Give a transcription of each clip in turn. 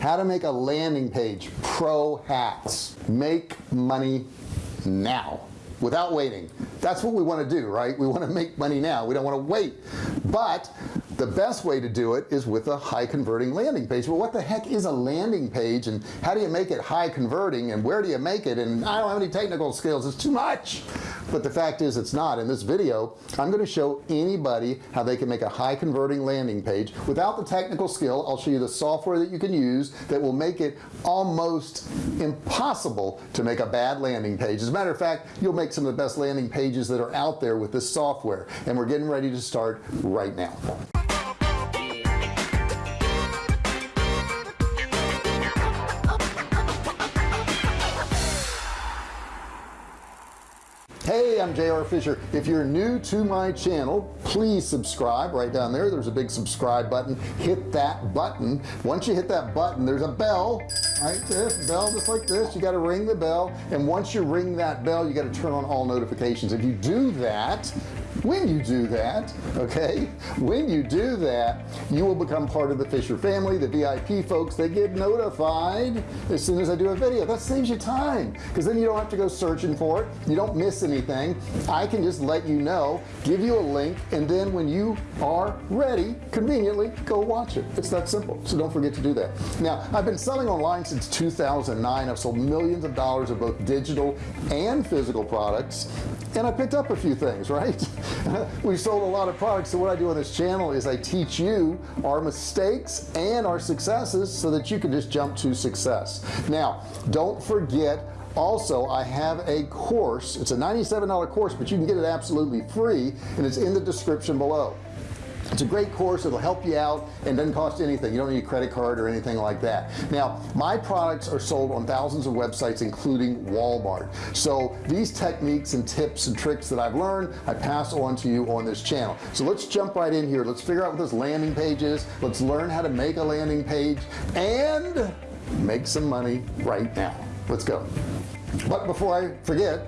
how to make a landing page pro hats. Make money now without waiting. That's what we want to do right? We want to make money now. We don't want to wait. But the best way to do it is with a high converting landing page. Well what the heck is a landing page and how do you make it high converting and where do you make it? And I don't have any technical skills. It's too much. But the fact is it's not. In this video I'm going to show anybody how they can make a high converting landing page. Without the technical skill I'll show you the software that you can use that will make it almost impossible to make a bad landing page. As a matter of fact you'll make some of the best landing pages that are out there with this software. And we're getting ready to start right now hey I'm JR Fisher. If you're new to my channel please subscribe right down there. There's a big subscribe button. Hit that button. Once you hit that button there's a bell right this bell just like this. You got to ring the bell. And once you ring that bell you got to turn on all notifications. If you do that when you do that okay when you do that you will become part of the Fisher family the VIP folks. They get notified as soon as I do a video. That saves you time because then you don't have to go searching for it. You don't miss anything. I can just let you know give you a link and then when you are ready conveniently go watch it. It's that simple. So don't forget to do that. Now I've been selling online since 2009 I've sold millions of dollars of both digital and physical products and I picked up a few things right we sold a lot of products so what I do on this channel is I teach you our mistakes and our successes so that you can just jump to success. Now don't forget also I have a course. It's a $97 course but you can get it absolutely free and it's in the description below it's a great course it'll help you out and doesn't cost anything. You don't need a credit card or anything like that. Now my products are sold on thousands of websites including Walmart. So these techniques and tips and tricks that I've learned I pass on to you on this channel. So let's jump right in here. Let's figure out what this landing page is. Let's learn how to make a landing page and make some money right now. Let's go. But before I forget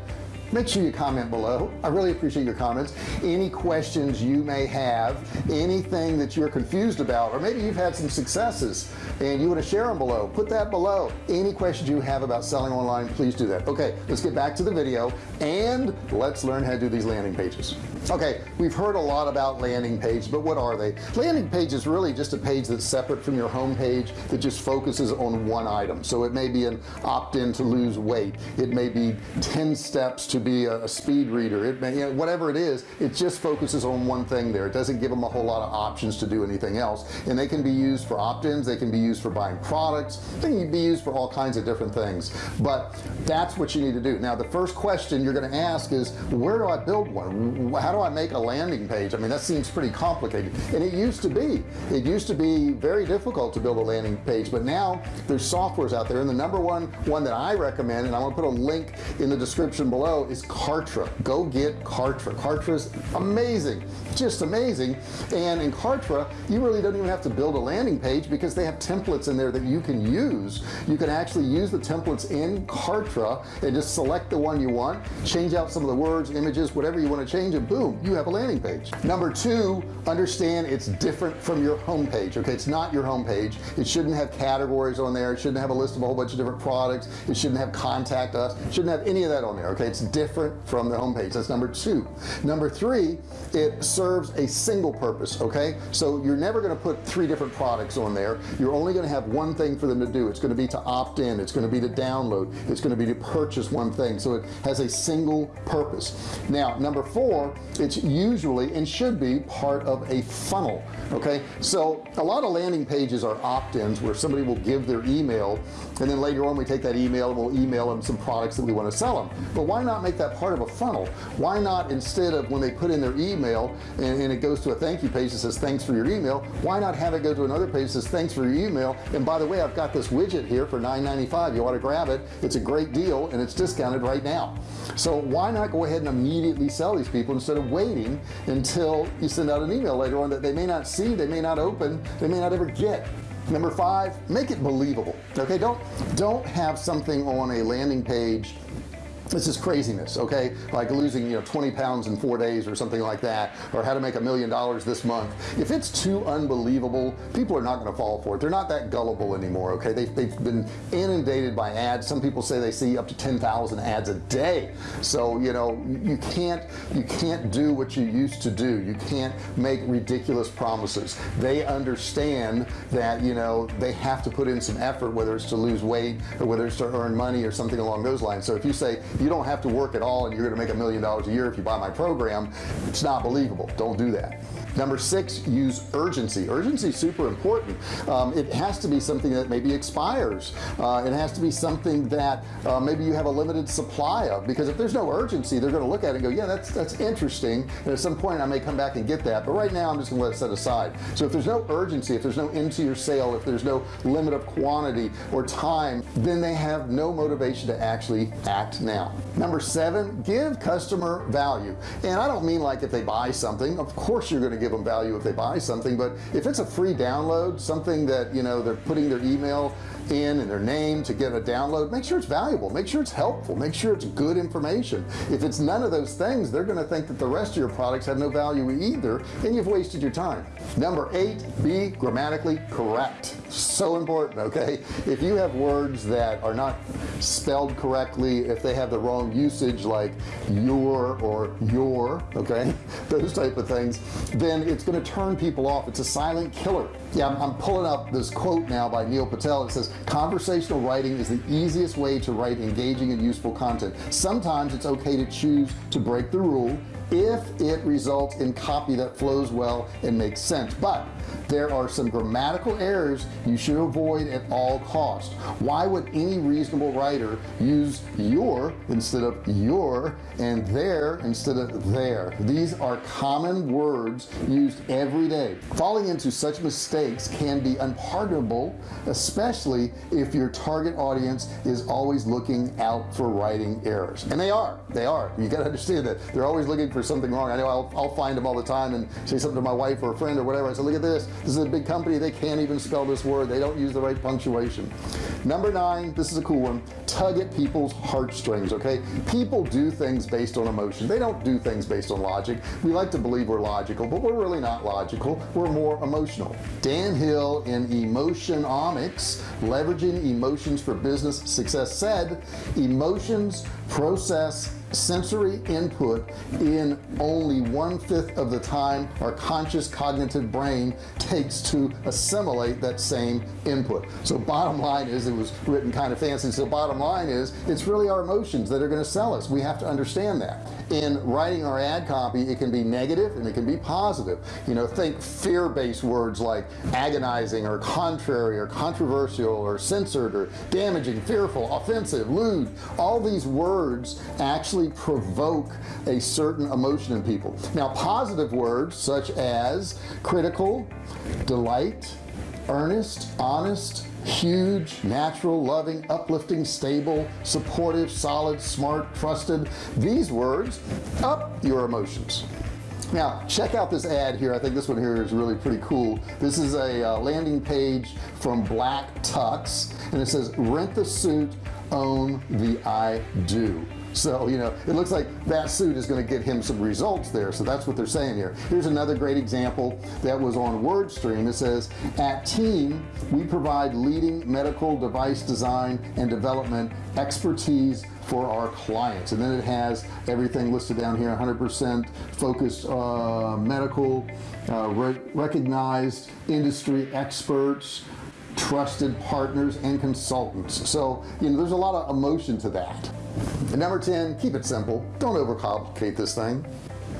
make sure you comment below. I really appreciate your comments. Any questions you may have anything that you're confused about or maybe you've had some successes and you want to share them below put that below. Any questions you have about selling online please do that. Okay let's get back to the video and let's learn how to do these landing pages okay we've heard a lot about landing page but what are they? Landing page is really just a page that's separate from your home page that just focuses on one item. So it may be an opt-in to lose weight. It may be 10 steps to be a, speed reader. It may you know, whatever it is it just focuses on one thing there. It doesn't give them a whole lot of options to do anything else. And they can be used for opt-ins. They can be used for buying products. They can be used for all kinds of different things. But that's what you need to do. Now the first question you're going to ask is where do I build one? How do I make a landing page? I mean that seems pretty complicated. And it used to be. It used to be very difficult to build a landing page but now there's softwares out there. And the number one one that I recommend and I'm gonna put a link in the description below is Kartra. Go get Kartra. Kartra's amazing just amazing. And in Kartra you really don't even have to build a landing page because they have templates in there that you can use. You can actually use the templates in Kartra and just select the one you want change out some of the words images whatever you want to change and boom you have a landing page. Number two understand it's different from your home page okay? It's not your home page it shouldn't have categories on there. It shouldn't have a list of a whole bunch of different products. It shouldn't have contact us. It shouldn't have any of that on there okay? It's different from the home page that's number two. Number three it serves a single purpose okay? So you're never going to put three different products on there. You're only going to have one thing for them to do. It's going to be to opt in. It's going to be to download. It's going to be to purchase one thing. So it has a single purpose. Now number four it's usually and should be part of a funnel okay? So a lot of landing pages are opt-ins where somebody will give their email and then later on we take that email and we'll email them some products that we want to sell them. But why not make that part of a funnel? Why not instead of when they put in their email and, and it goes to a thank you page that says thanks for your email why not have it go to another page that says thanks for your email and by the way I've got this widget here for $9.95 you want to grab it. It's a great deal and it's discounted right now. So why not go ahead and immediately sell these people instead of waiting until you send out an email later on that they may not see they may not open they may not ever get. Number five make it believable. Okay don't don't have something on a landing page this is craziness okay? Like losing you know 20 pounds in four days or something like that or how to make a million dollars this month. If it's too unbelievable people are not going to fall for it. They're not that gullible anymore okay? They've, they've been inundated by ads. Some people say they see up to 10,000 ads a day. So you know you can't you can't do what you used to do. You can't make ridiculous promises. They understand that you know they have to put in some effort whether it's to lose weight or whether it's to earn money or something along those lines. So if you say you don't have to work at all and you're gonna make a million dollars a year if you buy my program it's not believable. Don't do that number six use urgency. Urgency is super important. Um, it has to be something that maybe expires. Uh, it has to be something that uh, maybe you have a limited supply of because if there's no urgency they're going to look at it and go yeah that's that's interesting. And at some point I may come back and get that. But right now I'm just gonna let it set aside. So if there's no urgency if there's no into your sale if there's no limit of quantity or time then they have no motivation to actually act now. Number seven give customer value. And I don't mean like if they buy something of course you're going to give them value if they buy something but if it's a free download something that you know they're putting their email in and their name to get a download make sure it's valuable make sure it's helpful make sure it's good information. If it's none of those things they're going to think that the rest of your products have no value either and you've wasted your time. Number eight be grammatically correct. So important okay? If you have words that are not spelled correctly if they have the wrong usage like your or your okay? Those type of things then it's going to turn people off. It's a silent killer. Yeah I'm, I'm pulling up this quote now by Neil Patel. It says conversational writing is the easiest way to write engaging and useful content. Sometimes it's okay to choose to break the rule if it results in copy that flows well and makes sense. But there are some grammatical errors you should avoid at all costs. Why would any reasonable writer use your instead of your and there instead of there these are common words used every day. Falling into such mistakes can be unpardonable especially if your target audience is always looking out for writing errors. And they are. They are. You got to understand that. They're always looking for something wrong. I know I'll, I'll find them all the time and say something to my wife or a friend or whatever. I say look at this this. Is a big company. They can't even spell this word. They don't use the right punctuation. Number nine this is a cool one. Tug at people's heartstrings okay? People do things based on emotion. They don't do things based on logic. We like to believe we're logical but we're really not logical. We're more emotional. Dan Hill in Emotionomics leveraging emotions for business success said emotions process sensory input in only one-fifth of the time our conscious cognitive brain takes to assimilate that same input. So bottom line is it was written kind of fancy so bottom line is it's really our emotions that are going to sell us. We have to understand that. In writing our ad copy it can be negative and it can be positive. You know think fear-based words like agonizing or contrary or controversial or censored or damaging fearful offensive lewd. All these words actually provoke a certain emotion in people. Now positive words such as critical delight earnest honest huge natural loving uplifting stable supportive solid smart trusted these words up your emotions. Now check out this ad here. I think this one here is really pretty cool. This is a uh, landing page from Black Tux and it says rent the suit own the I do so you know it looks like that suit is going to get him some results there so that's what they're saying here. Here's another great example that was on wordstream. It says at team we provide leading medical device design and development expertise for our clients. And then it has everything listed down here 100% focused uh, medical uh, re recognized industry experts trusted partners and consultants. So you know there's a lot of emotion to that and number 10 keep it simple. Don't overcomplicate this thing.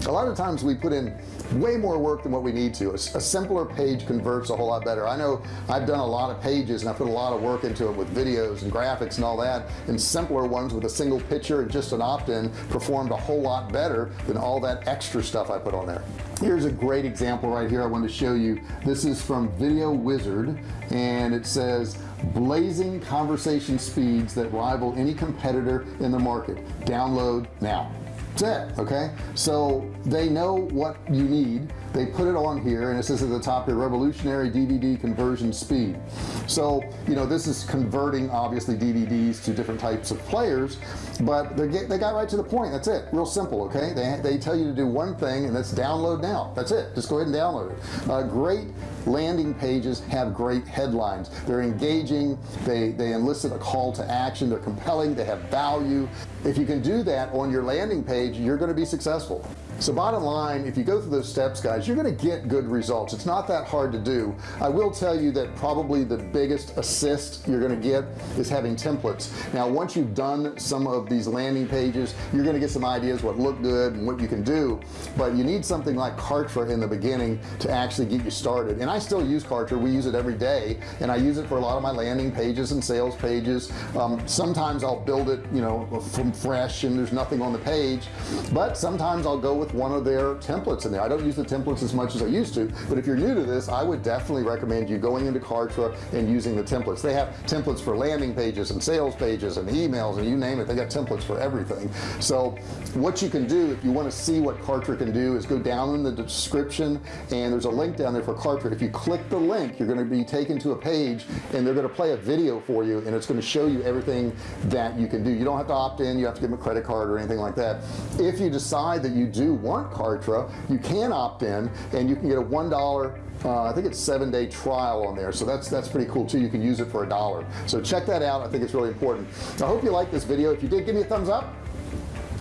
A lot of times we put in way more work than what we need to. A, a, simpler page converts a whole lot better. I know I've done a lot of pages and I put a lot of work into it with videos and graphics and all that and simpler ones with a single picture and just an opt-in performed a whole lot better than all that extra stuff I put on there. Here's a great example right here I wanted to show you. This is from video wizard and it says blazing conversation speeds that rival any competitor in the market. Download now. That's it okay? So they know what you need they put it on here and it says at the top here revolutionary DVD conversion speed. So you know this is converting obviously DVDs to different types of players but they get they got right to the point. That's it. Real simple okay? They, they tell you to do one thing and that's download now. That's it. Just go ahead and download it. Uh, great landing pages have great headlines. They're engaging. They they enlisted a call to action. They're compelling. They have value. If you can do that on your landing page you're going to be successful so bottom line if you go through those steps guys you're to get good results. It's not that hard to do. I will tell you that probably the biggest assist you're to get is having templates. Now once you've done some of these landing pages you're to get some ideas what look good and what you can do. But you need something like Kartra in the beginning to actually get you started. And I still use Kartra. We use it every day and I use it for a lot of my landing pages and sales pages. Um, sometimes I'll build it you know from fresh and there's nothing on the page. But sometimes I'll go with one of their templates in there. I don't use the templates as much as I used to but if you're new to this I would definitely recommend you going into Kartra and using the templates. They have templates for landing pages and sales pages and emails and you name it. They got templates for everything. So what you can do if you want to see what Kartra can do is go down in the description and there's a link down there for Kartra. If you click the link you're going to be taken to a page and they're going to play a video for you and it's going to show you everything that you can do. You don't have to opt in you have to give them a credit card or anything like that. If you decide that you do want Kartra you can opt in and you can get a one dollar uh, I think it's seven day trial on there. So that's that's pretty cool too. You can use it for a dollar. So check that out. I think it's really important. I hope you like this video. If you did give me a thumbs up.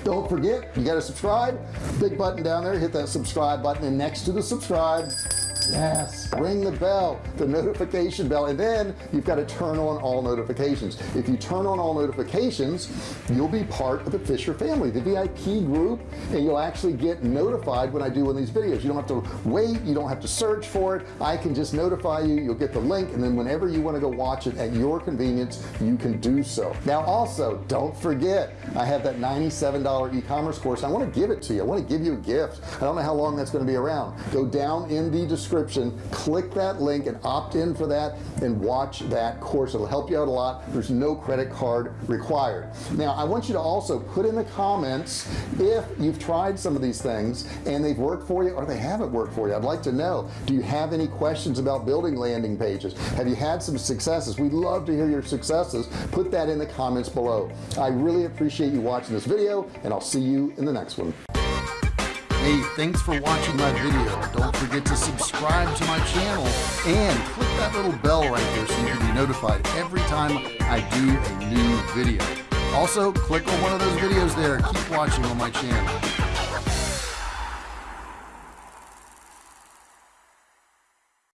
Don't forget you got to subscribe. Big button down there. Hit that subscribe button. And next to the subscribe yes. Ring the bell the notification bell and then you've got to turn on all notifications. If you turn on all notifications you'll be part of the Fisher family the VIP group and you'll actually get notified when I do one of these videos. You don't have to wait you don't have to search for it. I can just notify you you'll get the link and then whenever you want to go watch it at your convenience you can do so. Now also don't forget I have that $97 e-commerce course. I want to give it to you. I want to give you a gift. I don't know how long that's going to be around. Go down in the description click that link and opt in for that and watch that course. It'll help you out a lot. There's no credit card required. Now I want you to also put in the comments if you've tried some of these things and they've worked for you or they haven't worked for you. I'd like to know do you have any questions about building landing pages? Have you had some successes? We'd love to hear your successes. Put that in the comments below. I really appreciate you watching this video and I'll see you in the next one Hey, thanks for watching my video. Don't forget to subscribe to my channel and click that little bell right there so you can be notified every time I do a new video. Also, click on one of those videos there. Keep watching on my channel.